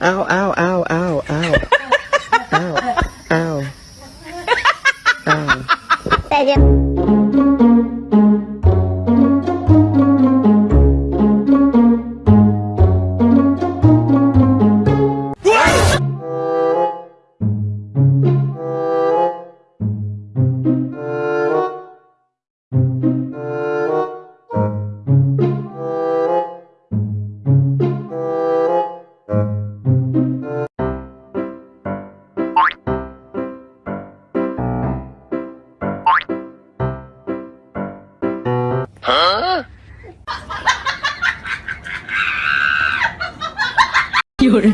ow, ow, ow. 有人。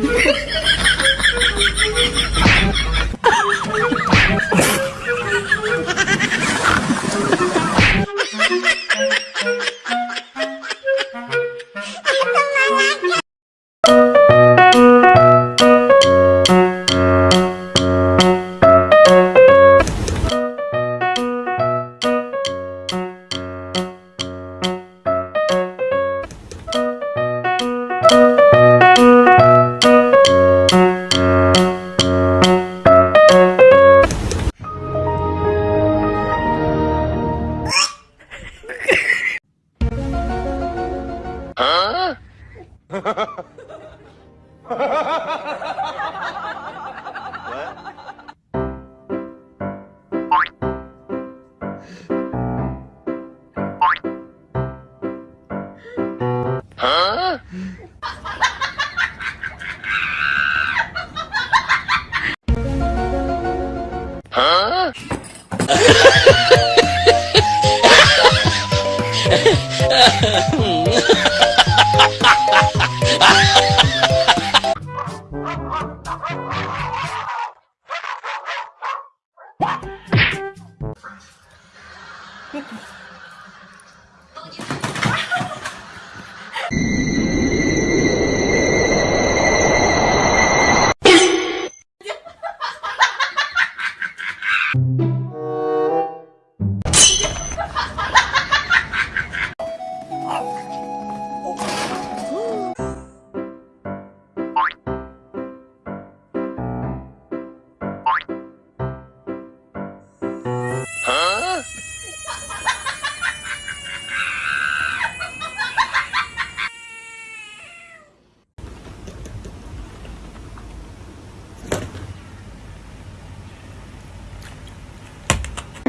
Ha ha ha!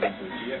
Bom dia.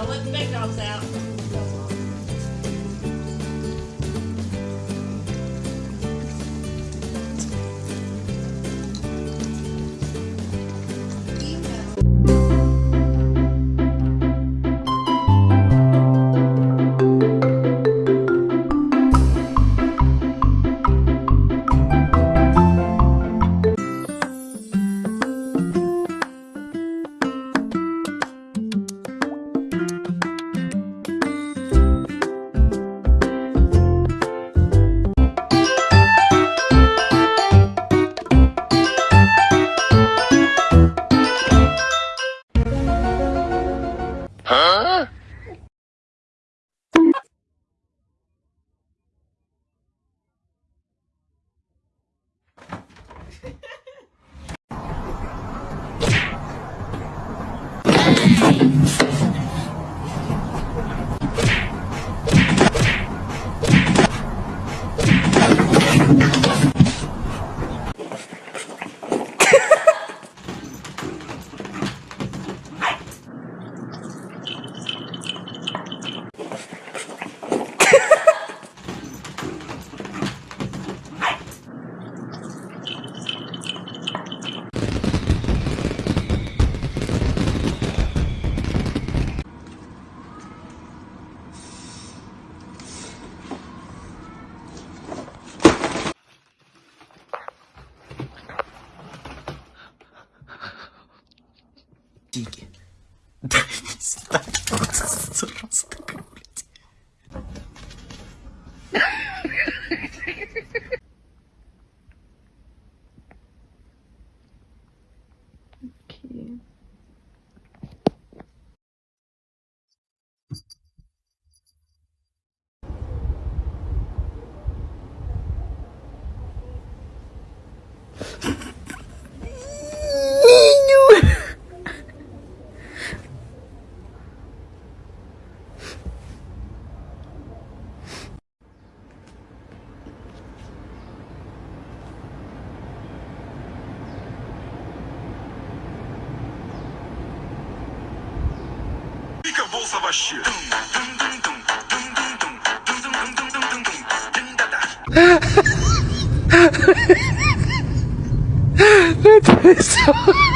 Don't let the big dogs out. cute. 啊哈哈哈哈哈！你太笑。